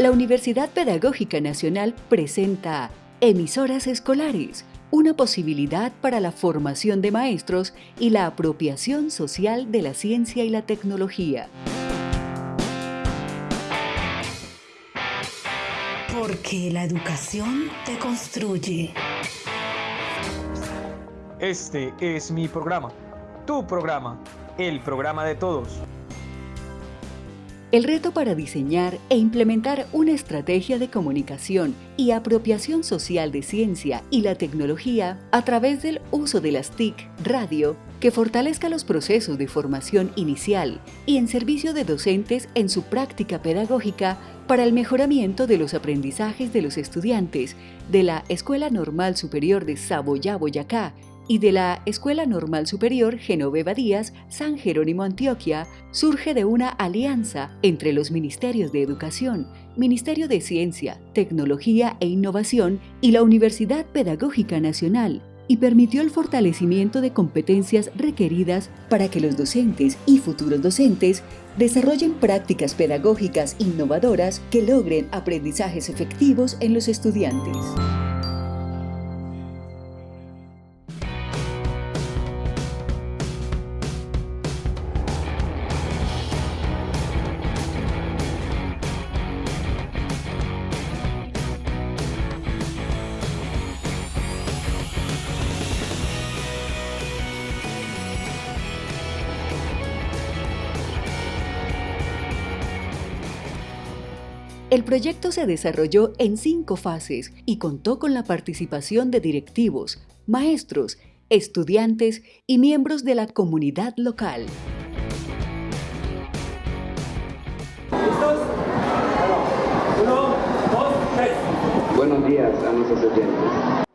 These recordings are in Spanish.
la Universidad Pedagógica Nacional presenta Emisoras Escolares, una posibilidad para la formación de maestros y la apropiación social de la ciencia y la tecnología. Porque la educación te construye. Este es mi programa, tu programa, el programa de todos. El reto para diseñar e implementar una estrategia de comunicación y apropiación social de ciencia y la tecnología a través del uso de las TIC radio que fortalezca los procesos de formación inicial y en servicio de docentes en su práctica pedagógica para el mejoramiento de los aprendizajes de los estudiantes de la Escuela Normal Superior de Saboya, Boyacá y de la Escuela Normal Superior Genoveva Díaz, San Jerónimo, Antioquia, surge de una alianza entre los Ministerios de Educación, Ministerio de Ciencia, Tecnología e Innovación y la Universidad Pedagógica Nacional, y permitió el fortalecimiento de competencias requeridas para que los docentes y futuros docentes desarrollen prácticas pedagógicas innovadoras que logren aprendizajes efectivos en los estudiantes. El proyecto se desarrolló en cinco fases y contó con la participación de directivos, maestros, estudiantes y miembros de la comunidad local. Buenos días a nuestros oyentes.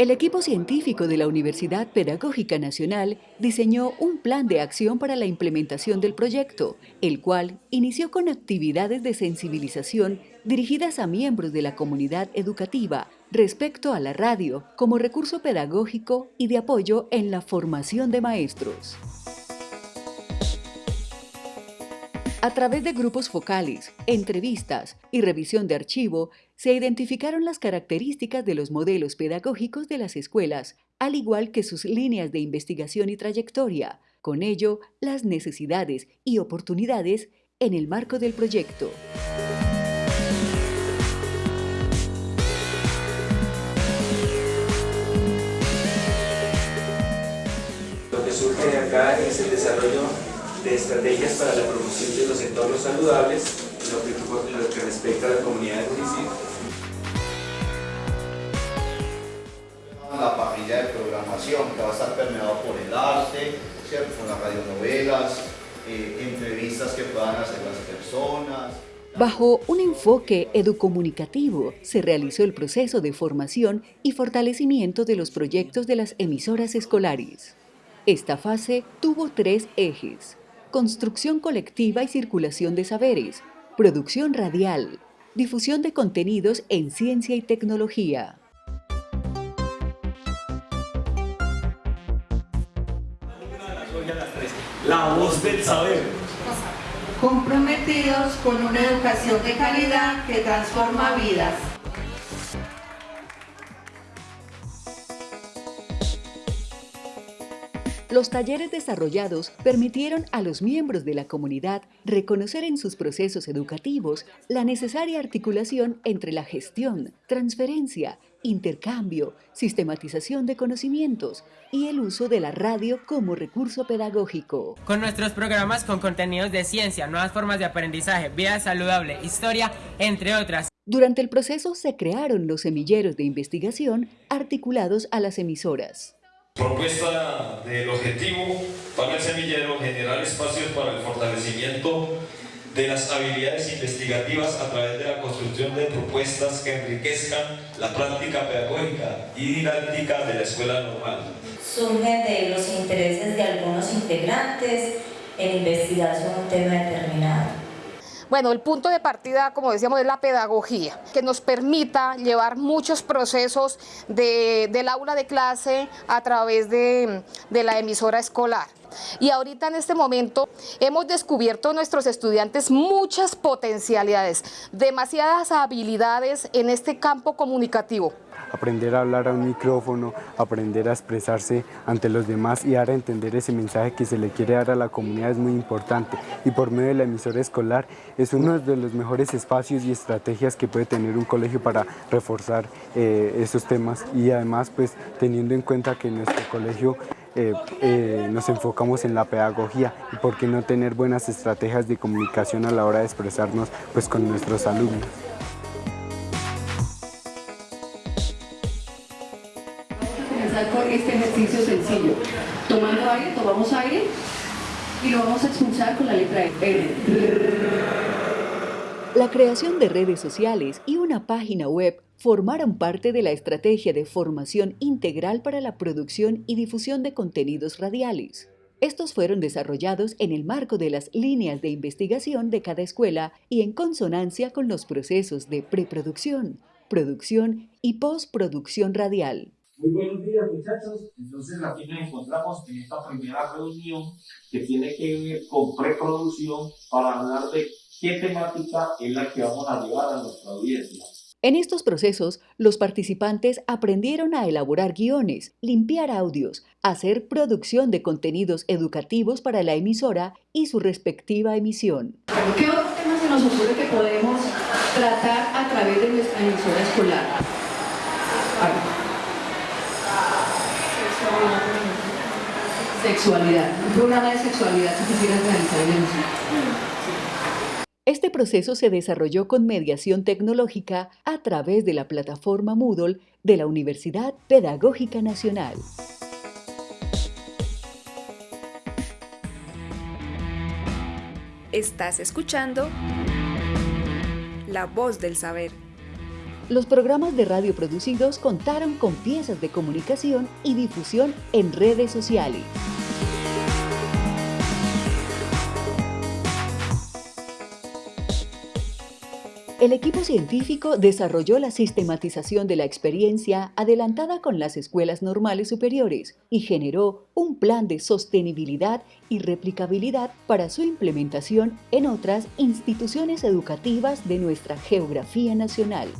El equipo científico de la Universidad Pedagógica Nacional diseñó un plan de acción para la implementación del proyecto, el cual inició con actividades de sensibilización dirigidas a miembros de la comunidad educativa respecto a la radio como recurso pedagógico y de apoyo en la formación de maestros. A través de grupos focales, entrevistas y revisión de archivo, se identificaron las características de los modelos pedagógicos de las escuelas, al igual que sus líneas de investigación y trayectoria, con ello las necesidades y oportunidades en el marco del proyecto. Lo que surge acá es el desarrollo de estrategias para la promoción de los entornos saludables en lo que, lo que respecta a la comunidad del municipio. La parrilla de programación que va a estar permeado por el arte, ¿cierto? con las radionovelas, eh, entrevistas que puedan hacer las personas. Bajo un enfoque educomunicativo, se realizó el proceso de formación y fortalecimiento de los proyectos de las emisoras escolares. Esta fase tuvo tres ejes construcción colectiva y circulación de saberes, producción radial, difusión de contenidos en ciencia y tecnología. La voz del saber. Comprometidos con una educación de calidad que transforma vidas. Los talleres desarrollados permitieron a los miembros de la comunidad reconocer en sus procesos educativos la necesaria articulación entre la gestión, transferencia, intercambio, sistematización de conocimientos y el uso de la radio como recurso pedagógico. Con nuestros programas con contenidos de ciencia, nuevas formas de aprendizaje, vida saludable, historia, entre otras. Durante el proceso se crearon los semilleros de investigación articulados a las emisoras. Propuesta del objetivo para el semillero generar espacios para el fortalecimiento de las habilidades investigativas a través de la construcción de propuestas que enriquezcan la práctica pedagógica y didáctica de la escuela normal. Surge de los intereses de algunos integrantes en investigación un tema determinado. Bueno, el punto de partida, como decíamos, es la pedagogía, que nos permita llevar muchos procesos de, del aula de clase a través de la emisora escolar. Y ahorita en este momento hemos descubierto nuestros estudiantes muchas potencialidades, demasiadas habilidades en este campo comunicativo. Aprender a hablar a un micrófono, aprender a expresarse ante los demás y dar a entender ese mensaje que se le quiere dar a la comunidad es muy importante. Y por medio de la emisora escolar es uno de los mejores espacios y estrategias que puede tener un colegio para reforzar eh, esos temas. Y además pues teniendo en cuenta que nuestro colegio eh, eh, nos enfocamos en la pedagogía y por qué no tener buenas estrategias de comunicación a la hora de expresarnos pues con nuestros alumnos. con este ejercicio sencillo. Tomando aire, tomamos aire y lo vamos a expulsar con la letra R. La creación de redes sociales y una página web formaron parte de la estrategia de formación integral para la producción y difusión de contenidos radiales. Estos fueron desarrollados en el marco de las líneas de investigación de cada escuela y en consonancia con los procesos de preproducción, producción y postproducción radial. Muy buenos días muchachos, entonces aquí nos encontramos en esta primera reunión que tiene que ver con preproducción para hablar de qué temática es la que vamos a llevar a nuestra audiencia. En estos procesos, los participantes aprendieron a elaborar guiones, limpiar audios, hacer producción de contenidos educativos para la emisora y su respectiva emisión. ¿Qué otros temas se nos ocurre que podemos tratar a través de nuestra emisora escolar? Sexualidad. Un programa de sexualidad que quisieras realizar en el Este proceso se desarrolló con mediación tecnológica a través de la plataforma Moodle de la Universidad Pedagógica Nacional. Estás escuchando La Voz del Saber. Los programas de radio producidos contaron con piezas de comunicación y difusión en redes sociales. El equipo científico desarrolló la sistematización de la experiencia adelantada con las escuelas normales superiores y generó un plan de sostenibilidad y replicabilidad para su implementación en otras instituciones educativas de nuestra geografía nacional.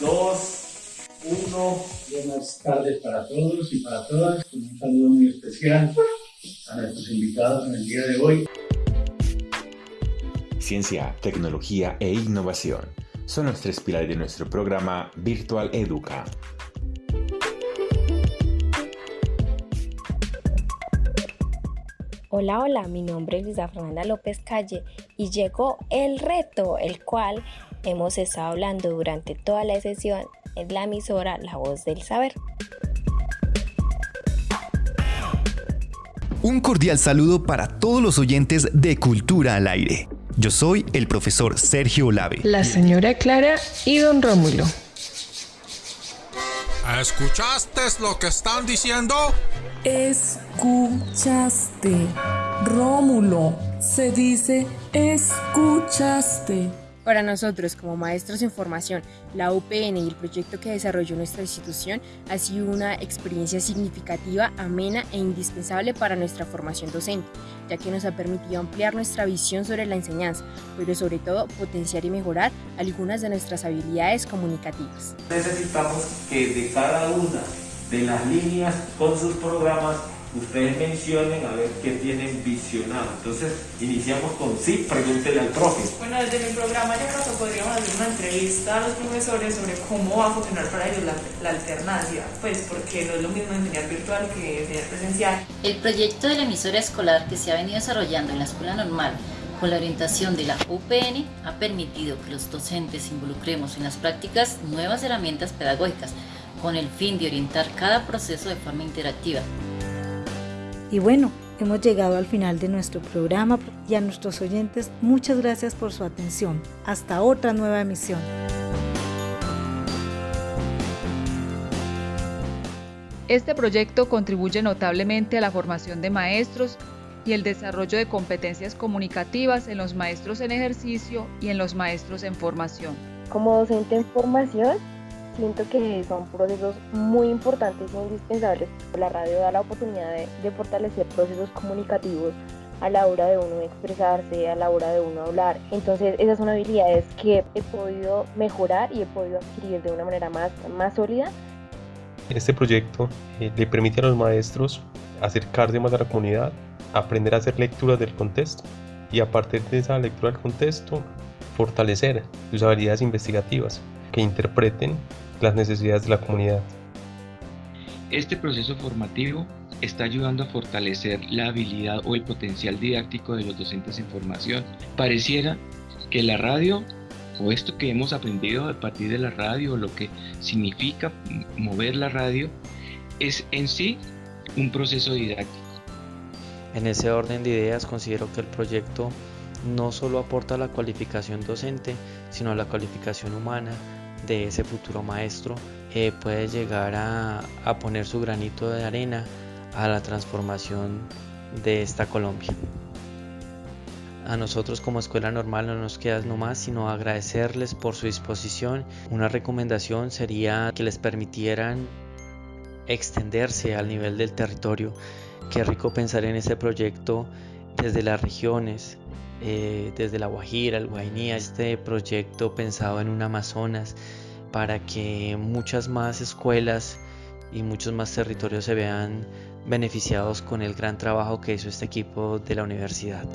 Dos, uno, buenas tardes para todos y para todas. Un saludo muy especial a nuestros invitados en el día de hoy. Ciencia, tecnología e innovación son los tres pilares de nuestro programa Virtual Educa. Hola, hola, mi nombre es Luisa Fernanda López Calle y llegó el reto, el cual hemos estado hablando durante toda la sesión en la emisora La Voz del Saber. Un cordial saludo para todos los oyentes de Cultura al Aire. Yo soy el profesor Sergio Olave. La señora Clara y don Rómulo. ¿Escuchaste lo que están diciendo? Escuchaste. Rómulo, se dice escuchaste. Para nosotros, como maestros en formación, la UPN y el proyecto que desarrolló nuestra institución ha sido una experiencia significativa, amena e indispensable para nuestra formación docente, ya que nos ha permitido ampliar nuestra visión sobre la enseñanza, pero sobre todo potenciar y mejorar algunas de nuestras habilidades comunicativas. Necesitamos que de cada una de las líneas con sus programas ustedes mencionen a ver qué tienen visionado. Entonces, iniciamos con sí, pregúntele al profe. Bueno, desde mi programa yo creo que podríamos hacer una entrevista a los profesores sobre cómo va a funcionar para ellos la, la alternancia, pues porque no es lo mismo enseñar virtual que enseñar presencial. El proyecto de la emisora escolar que se ha venido desarrollando en la escuela normal con la orientación de la UPN ha permitido que los docentes involucremos en las prácticas nuevas herramientas pedagógicas con el fin de orientar cada proceso de forma interactiva. Y bueno, hemos llegado al final de nuestro programa y a nuestros oyentes muchas gracias por su atención. Hasta otra nueva emisión. Este proyecto contribuye notablemente a la formación de maestros y el desarrollo de competencias comunicativas en los maestros en ejercicio y en los maestros en formación. Como docente en formación, siento que son procesos muy importantes e indispensables. La radio da la oportunidad de, fortalecer procesos comunicativos a la hora de uno expresarse, a la hora de uno hablar. Entonces esas son habilidades que he podido mejorar y he podido adquirir de una manera más, más sólida. Este proyecto eh, le permite a los maestros acercarse más a la comunidad, aprender a hacer lecturas del contexto y a partir de esa lectura del contexto fortalecer sus habilidades investigativas que interpreten las necesidades de la comunidad. Este proceso formativo está ayudando a fortalecer la habilidad o el potencial didáctico de los docentes en formación. Pareciera que la radio o esto que hemos aprendido a partir de la radio, lo que significa mover la radio, es en sí un proceso didáctico. En ese orden de ideas considero que el proyecto no solo aporta la cualificación docente, sino la cualificación humana de ese futuro maestro, eh, puede llegar a, a poner su granito de arena a la transformación de esta Colombia. A nosotros como escuela normal no nos queda nomás sino agradecerles por su disposición. Una recomendación sería que les permitieran extenderse al nivel del territorio. Qué rico pensar en ese proyecto desde las regiones, eh, desde La Guajira, el Guainía, este proyecto pensado en un Amazonas para que muchas más escuelas y muchos más territorios se vean beneficiados con el gran trabajo que hizo este equipo de la universidad.